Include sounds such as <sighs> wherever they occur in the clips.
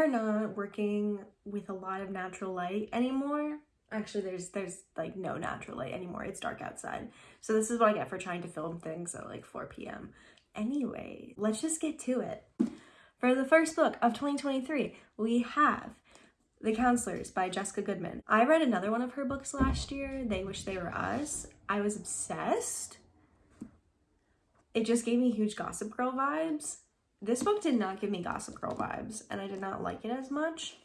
are not working with a lot of natural light anymore. Actually, there's there's like no natural light anymore. It's dark outside. So this is what I get for trying to film things at like 4 p.m. Anyway, let's just get to it. For the first book of 2023, we have The Counselors by Jessica Goodman. I read another one of her books last year, They Wish They Were Us. I was obsessed. It just gave me huge Gossip Girl vibes. This book did not give me Gossip Girl vibes, and I did not like it as much.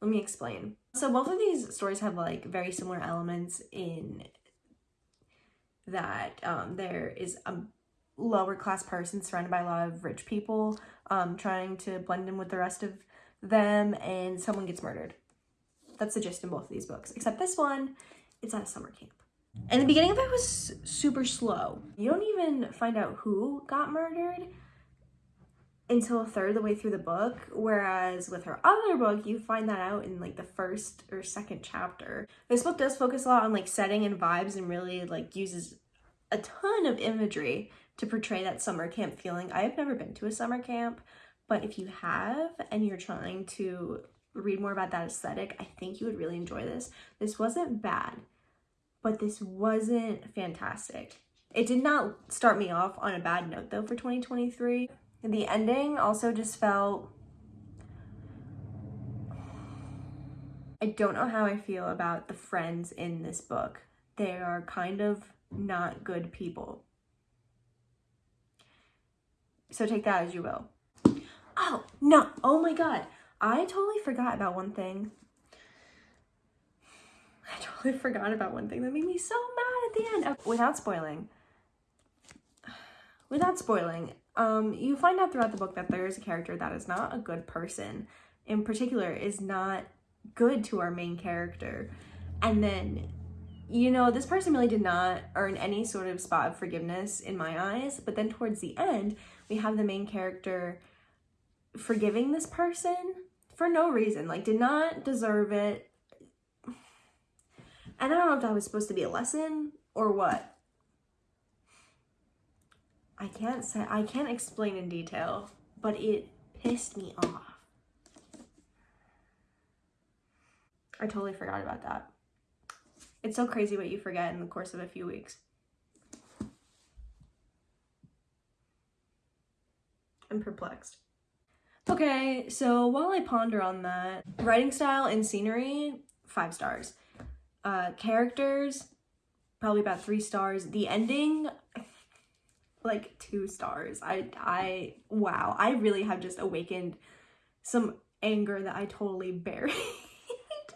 Let me explain. So both of these stories have like very similar elements in that um, there is a lower class person surrounded by a lot of rich people um, trying to blend in with the rest of them and someone gets murdered. That's the gist in both of these books. Except this one, it's at a summer camp. And the beginning of it was super slow. You don't even find out who got murdered until a third of the way through the book. Whereas with her other book, you find that out in like the first or second chapter. This book does focus a lot on like setting and vibes and really like uses a ton of imagery to portray that summer camp feeling. I have never been to a summer camp, but if you have and you're trying to read more about that aesthetic, I think you would really enjoy this. This wasn't bad, but this wasn't fantastic. It did not start me off on a bad note though for 2023. The ending also just felt I don't know how I feel about the friends in this book. They are kind of not good people. So take that as you will. Oh, no. Oh my God. I totally forgot about one thing. I totally forgot about one thing that made me so mad at the end. Oh, without spoiling, <sighs> without spoiling, um, you find out throughout the book that there is a character that is not a good person. In particular, is not good to our main character. And then you know, this person really did not earn any sort of spot of forgiveness in my eyes. But then towards the end, we have the main character forgiving this person for no reason, like, did not deserve it. And I don't know if that was supposed to be a lesson or what. I can't say, I can't explain in detail, but it pissed me off. I totally forgot about that. It's so crazy what you forget in the course of a few weeks. I'm perplexed. Okay, so while I ponder on that, writing style and scenery, five stars. Uh, characters, probably about three stars. The ending, like two stars. I, I, wow, I really have just awakened some anger that I totally <laughs> buried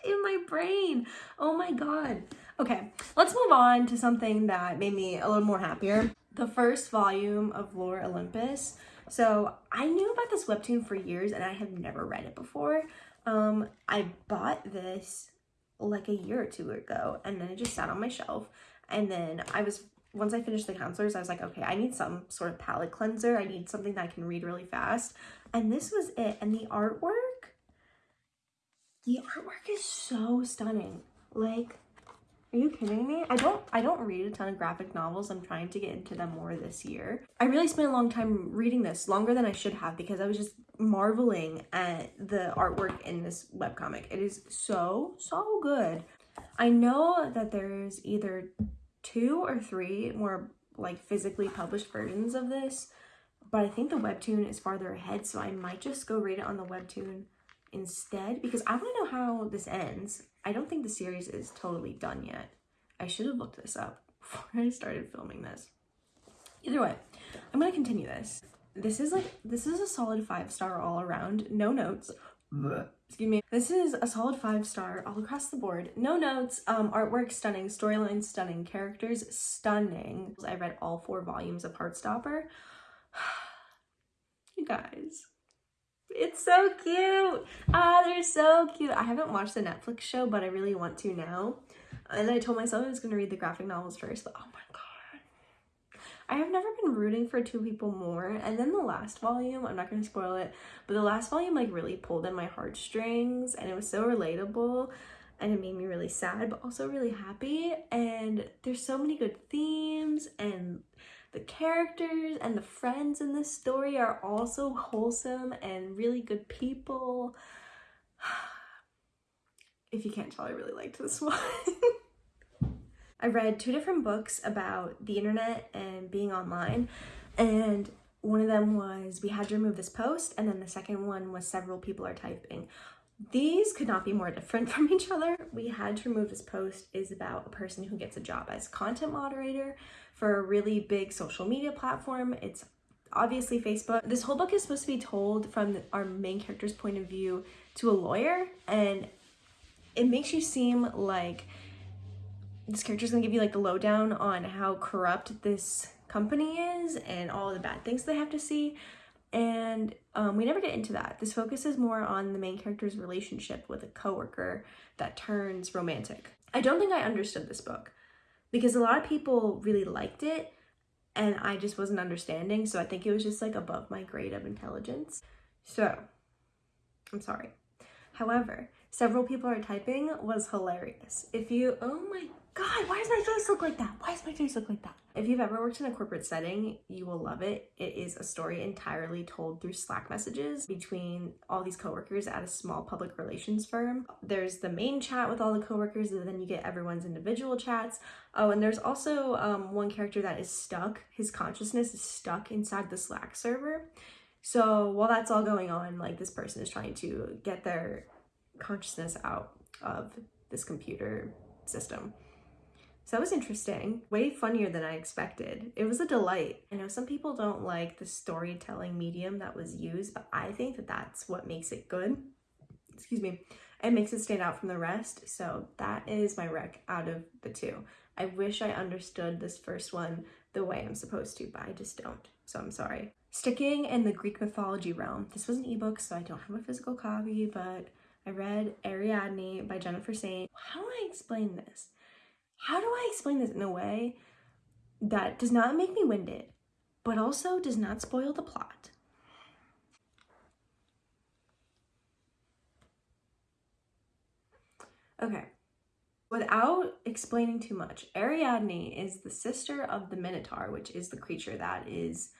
in my brain. Oh my god. Okay, let's move on to something that made me a little more happier. The first volume of Lore Olympus. So I knew about this webtoon for years and I have never read it before. Um, I bought this like a year or two ago and then it just sat on my shelf. And then I was, once I finished The Counselors, I was like, okay, I need some sort of palate cleanser. I need something that I can read really fast. And this was it. And the artwork, the artwork is so stunning. Like, are you kidding me? I don't I don't read a ton of graphic novels. I'm trying to get into them more this year. I really spent a long time reading this, longer than I should have because I was just marveling at the artwork in this webcomic. It is so, so good. I know that there's either two or three more like physically published versions of this, but I think the webtoon is farther ahead, so I might just go read it on the webtoon instead because I want to know how this ends. I don't think the series is totally done yet. I should have looked this up <laughs> before I started filming this. Either way, I'm going to continue this. This is like, this is a solid five star all around. No notes. Excuse me. This is a solid five star all across the board. No notes. Um, artwork stunning. Storyline stunning. Characters stunning. I read all four volumes of Heartstopper. <sighs> you guys, it's so cute. Ah, they're so cute. I haven't watched the Netflix show, but I really want to now. And I told myself I was going to read the graphic novels first, but oh my god. I have never been rooting for two people more. And then the last volume, I'm not going to spoil it, but the last volume like really pulled in my heartstrings and it was so relatable and it made me really sad, but also really happy. And there's so many good themes and The characters and the friends in this story are also wholesome and really good people. <sighs> if you can't tell, I really liked this <laughs> one. I read two different books about the internet and being online, and one of them was We Had to Remove This Post, and then the second one was Several People Are Typing. These could not be more different <laughs> from each other. We Had to Remove This Post is about a person who gets a job as content moderator for a really big social media platform. It's obviously Facebook. This whole book is supposed to be told from our main character's point of view to a lawyer, and it makes you seem like this character is gonna give you like the lowdown on how corrupt this company is and all the bad things they have to see. And um, we never get into that. This focuses more on the main character's relationship with a coworker that turns romantic. I don't think I understood this book because a lot of people really liked it and I just wasn't understanding. So I think it was just like above my grade of intelligence. So I'm sorry. However, several people are typing was hilarious. If you, oh my God, why does my face look like that? Why does my face look like that? If you've ever worked in a corporate setting, you will love it. It is a story entirely told through Slack messages between all these coworkers at a small public relations firm. There's the main chat with all the coworkers, and then you get everyone's individual chats. Oh, and there's also um, one character that is stuck. His consciousness is stuck inside the Slack server. So while that's all going on, like this person is trying to get their consciousness out of this computer system. So that was interesting, way funnier than I expected. It was a delight. I know some people don't like the storytelling medium that was used, but I think that that's what makes it good. Excuse me. It makes it stand out from the rest. So that is my rec out of the two. I wish I understood this first one the way I'm supposed to, but I just don't. So I'm sorry. Sticking in the Greek mythology realm, this was an ebook, so I don't have a physical copy, but I read Ariadne by Jennifer Saint. How do I explain this? How do I explain this in a way that does not make me winded, but also does not spoil the plot? Okay, without explaining too much, Ariadne is the sister of the Minotaur, which is the creature that is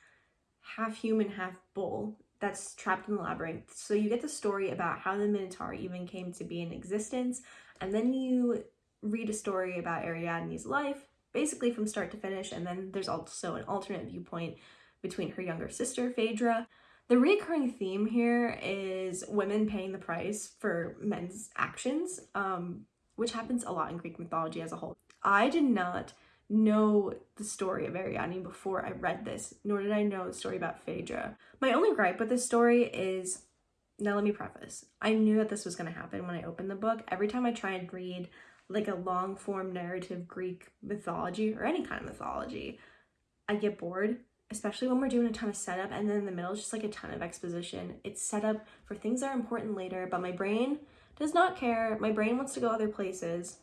half human, half bull that's trapped in the labyrinth. So you get the story about how the Minotaur even came to be in existence, and then you read a story about Ariadne's life, basically from start to finish, and then there's also an alternate viewpoint between her younger sister, Phaedra. The recurring theme here is women paying the price for men's actions, um, which happens a lot in Greek mythology as a whole. I did not know the story of Ariadne before I read this, nor did I know the story about Phaedra. My only gripe with this story is, now let me preface, I knew that this was going to happen when I opened the book. Every time I try and read like a long form narrative Greek mythology or any kind of mythology, I get bored, especially when we're doing a ton of setup and then in the middle is just like a ton of exposition. It's set up for things that are important later, but my brain does not care. My brain wants to go other places.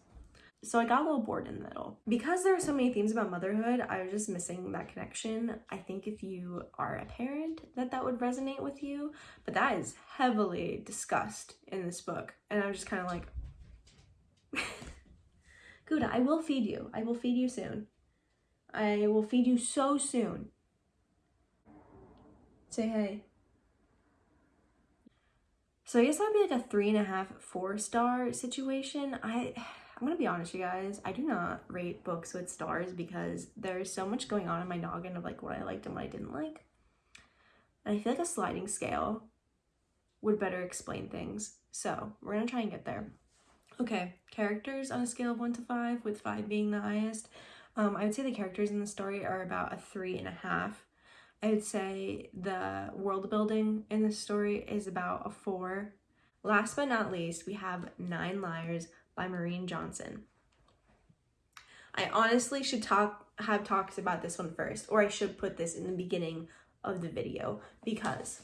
So I got a little bored in the middle. Because there are so many themes about motherhood, I was just missing that connection. I think if you are a parent, that that would resonate with you, but that is heavily discussed in this book. And I'm just kind of like, <laughs> Gouda, I will feed you. I will feed you soon. I will feed you so soon. Say hey. So I guess that'd be like a three and a half, four star situation. I, I'm gonna be honest, you guys. I do not rate books with stars because there's so much going on in my noggin of like what I liked and what I didn't like. And I feel like a sliding scale would better explain things. So we're gonna try and get there. Okay, characters on a scale of 1 to 5, with 5 being the highest. Um, I would say the characters in the story are about a 3.5. I would say the world building in the story is about a 4. Last but not least, we have Nine Liars by Maureen Johnson. I honestly should talk have talked about this one first, or I should put this in the beginning of the video because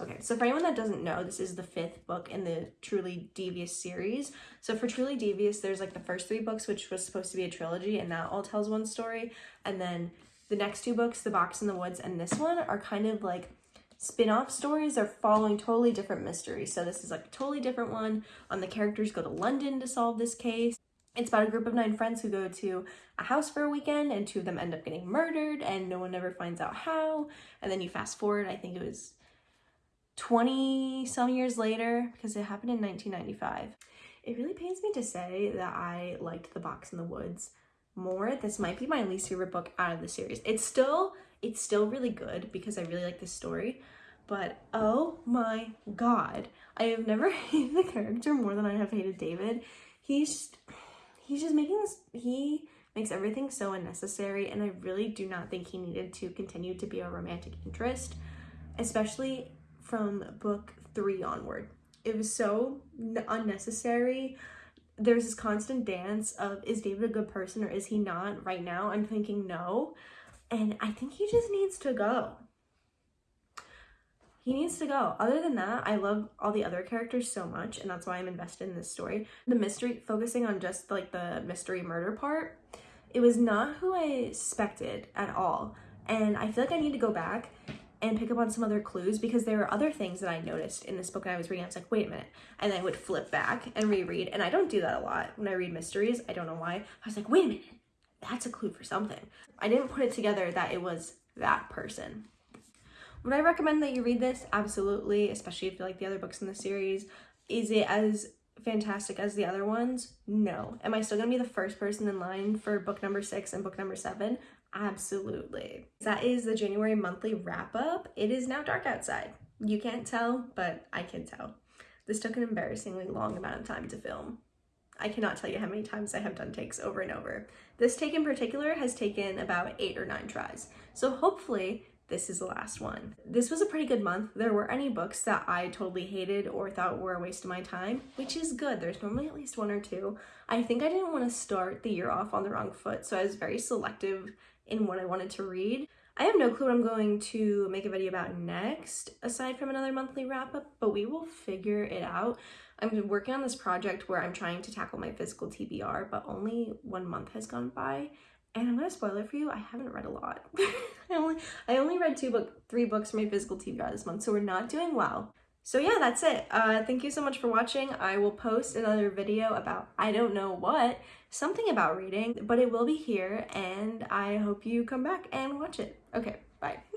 Okay, so for anyone that doesn't know, this is the fifth book in the Truly Devious series. So for Truly Devious, there's like the first three books, which was supposed to be a trilogy, and that all tells one story. And then the next two books, The Box in the Woods and this one, are kind of like spin-off stories are following totally different mysteries. So this is like a totally different one. Um, the characters go to London to solve this case. It's about a group of nine friends who go to a house for a weekend and two of them end up getting murdered and no one ever finds out how. And then you fast forward, I think it was 20 some years later because it happened in 1995. It really pains me to say that I liked The Box in the Woods more. This might be my least favorite book out of the series. It's still it's still really good because I really like this story, but oh my god, I have never <laughs> hated the character more than I have hated David. He's just, he's just making this, he makes everything so unnecessary and I really do not think he needed to continue to be a romantic interest, especially from book three onward. It was so unnecessary. There's this constant dance of is David a good person or is he not? Right now, I'm thinking no. And I think he just needs to go. He needs to go. Other than that, I love all the other characters so much, and that's why I'm invested in this story. The mystery, focusing on just like the mystery murder part, it was not who I suspected at all. And I feel like I need to go back and pick up on some other clues because there are other things that I noticed in this book I was reading. I was like, wait a minute. And I would flip back and reread. And I don't do that a lot when I read mysteries. I don't know why. I was like, wait a minute. That's a clue for something. I didn't put it together that it was that person. Would I recommend that you read this? Absolutely, especially if you like the other books in the series. Is it as fantastic as the other ones? No. Am I still gonna be the first person in line for book number six and book number seven? Absolutely. That is the January monthly wrap up. It is now dark outside. You can't tell, but I can tell. This took an embarrassingly long amount of time to film. I cannot tell you how many times I have done takes over and over. This take in particular has taken about eight or nine tries. So hopefully this is the last one. This was a pretty good month. There were any books that I totally hated or thought were a waste of my time, which is good. There's normally at least one or two. I think I didn't want to start the year off on the wrong foot, so I was very selective in what I wanted to read. I have no clue what I'm going to make a video about next, aside from another monthly wrap up, but we will figure it out. I'm working on this project where I'm trying to tackle my physical TBR, but only one month has gone by, and I'm gonna spoil it for you. I haven't read a lot. <laughs> I only I only read two book three books for my physical TBR this month, so we're not doing well. So yeah, that's it. Uh, thank you so much for watching. I will post another video about I don't know what, something about reading, but it will be here, and I hope you come back and watch it. Okay, bye.